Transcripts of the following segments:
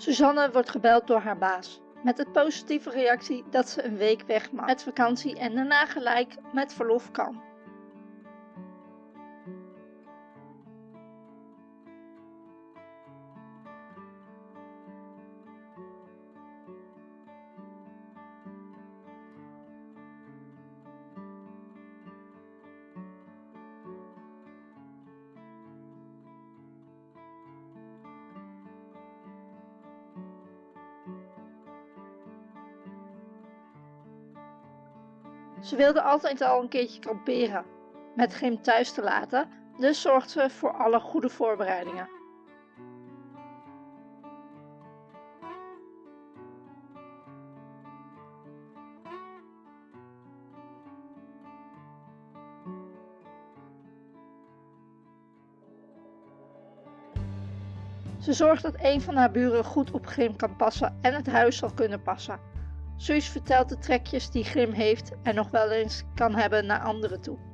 Suzanne wordt gebeld door haar baas. Met de positieve reactie dat ze een week weg mag met vakantie en daarna gelijk met verlof kan. Ze wilde altijd al een keertje kamperen, met Grim thuis te laten, dus zorgt ze voor alle goede voorbereidingen. Ze zorgt dat een van haar buren goed op Grim kan passen en het huis zal kunnen passen. Suus vertelt de trekjes die Grim heeft en nog wel eens kan hebben naar anderen toe.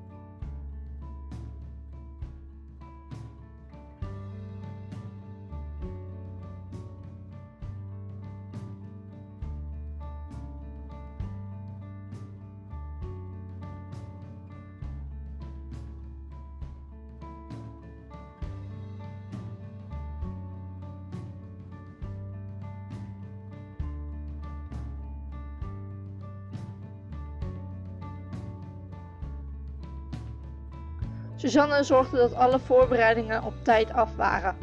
Suzanne zorgde dat alle voorbereidingen op tijd af waren.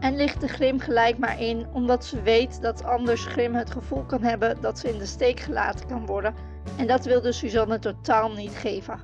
En lichtte Grim gelijk maar in, omdat ze weet dat anders Grim het gevoel kan hebben dat ze in de steek gelaten kan worden. En dat wilde Suzanne totaal niet geven.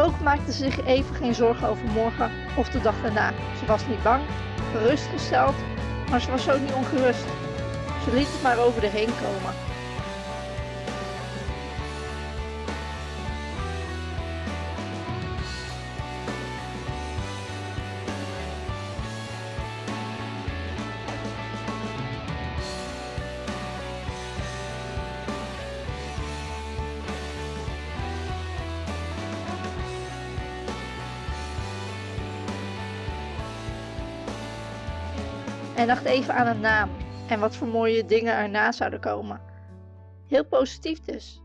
Ook maakte ze zich even geen zorgen over morgen of de dag daarna. Ze was niet bang, gerustgesteld, maar ze was ook niet ongerust. Ze liet het maar over de heen komen. En dacht even aan een naam en wat voor mooie dingen erna zouden komen. Heel positief dus.